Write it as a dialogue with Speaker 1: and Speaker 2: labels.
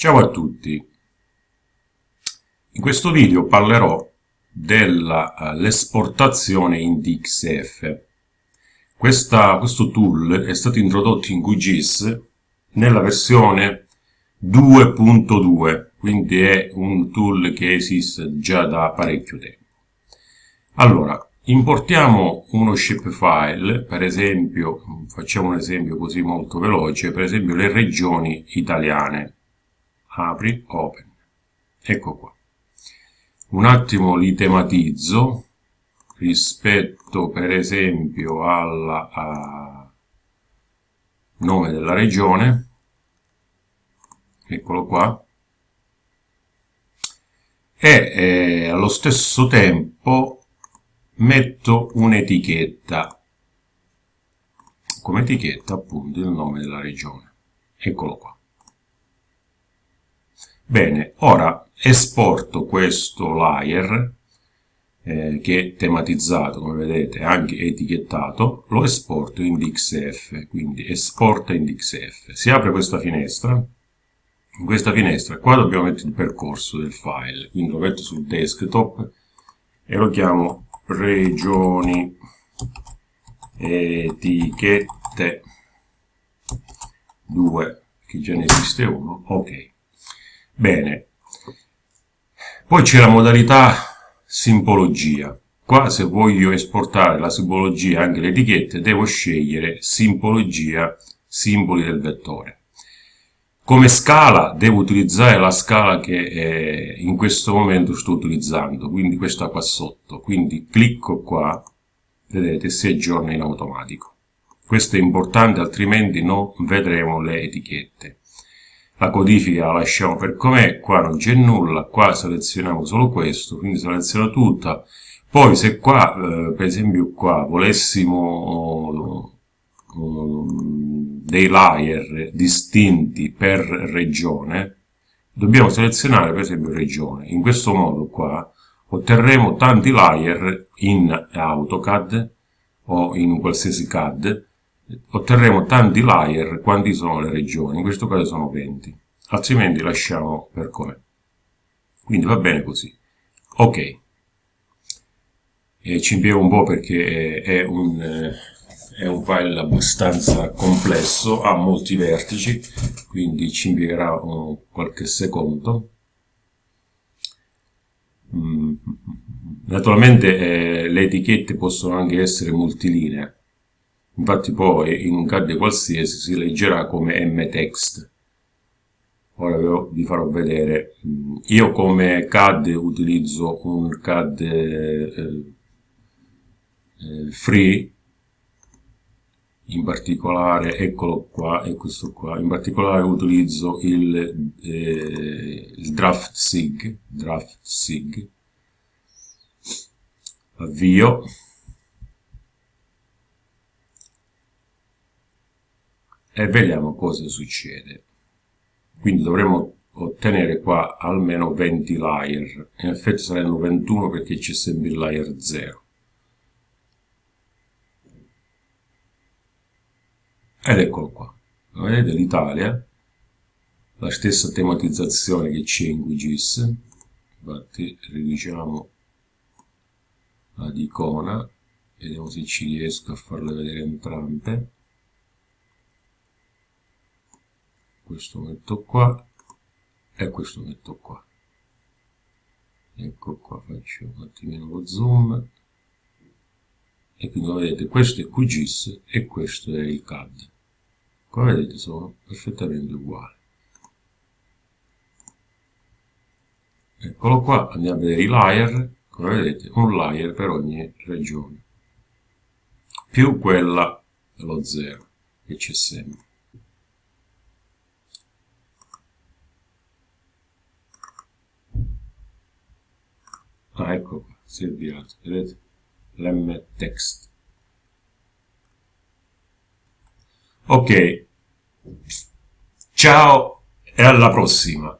Speaker 1: Ciao a tutti, in questo video parlerò dell'esportazione in DXF. Questa, questo tool è stato introdotto in QGIS nella versione 2.2, quindi è un tool che esiste già da parecchio tempo. Allora, importiamo uno shapefile, per esempio, facciamo un esempio così molto veloce, per esempio le regioni italiane apri, open. Ecco qua. Un attimo li tematizzo rispetto per esempio al nome della regione. Eccolo qua. E eh, allo stesso tempo metto un'etichetta come etichetta appunto il nome della regione eccolo qua Bene, ora esporto questo layer eh, che è tematizzato, come vedete, anche etichettato, lo esporto in DXF, quindi esporta in DXF. Si apre questa finestra, in questa finestra qua dobbiamo mettere il percorso del file, quindi lo metto sul desktop e lo chiamo regioni etichette 2, che già ne esiste uno, ok. Bene, poi c'è la modalità simbologia. Qua se voglio esportare la simbologia, anche le etichette, devo scegliere simbologia, simboli del vettore. Come scala devo utilizzare la scala che eh, in questo momento sto utilizzando, quindi questa qua sotto. Quindi clicco qua, vedete, si aggiorna in automatico. Questo è importante, altrimenti non vedremo le etichette la codifica la lasciamo per com'è, qua non c'è nulla, qua selezioniamo solo questo, quindi seleziono tutta, poi se qua, eh, per esempio qua, volessimo uh, dei layer distinti per regione, dobbiamo selezionare per esempio regione. In questo modo qua otterremo tanti layer in AutoCAD o in qualsiasi CAD otterremo tanti layer quanti sono le regioni, in questo caso sono 20, altrimenti lasciamo per com'è. Quindi va bene così. Ok. E ci impiego un po' perché è un, è un file abbastanza complesso, ha molti vertici, quindi ci impiegherà qualche secondo. Mm. Naturalmente eh, le etichette possono anche essere multilinee, Infatti poi in un CAD qualsiasi si leggerà come mtext. Ora vi farò vedere. Io come CAD utilizzo un CAD eh, eh, free, in particolare, eccolo qua e questo qua, in particolare utilizzo il, eh, il draft sig, draft sig, avvio, e vediamo cosa succede. Quindi dovremo ottenere qua almeno 20 layer, in effetti saranno 21 perché c'è sempre il layer 0. Ed eccolo qua, vedete l'Italia, la stessa tematizzazione che c'è in QGIS, infatti riduciamo ad icona, vediamo se ci riesco a farle vedere entrambe. Questo metto qua e questo metto qua. Ecco qua faccio un attimino lo zoom. E quindi vedete questo è QGIS e questo è il CAD come vedete sono perfettamente uguali. Eccolo qua andiamo a vedere i layer. Come vedete un layer per ogni regione. Più quella dello 0 che c'è sempre ah ecco qua, si è avviato, vedete? l'mtext ok. Ciao e alla prossima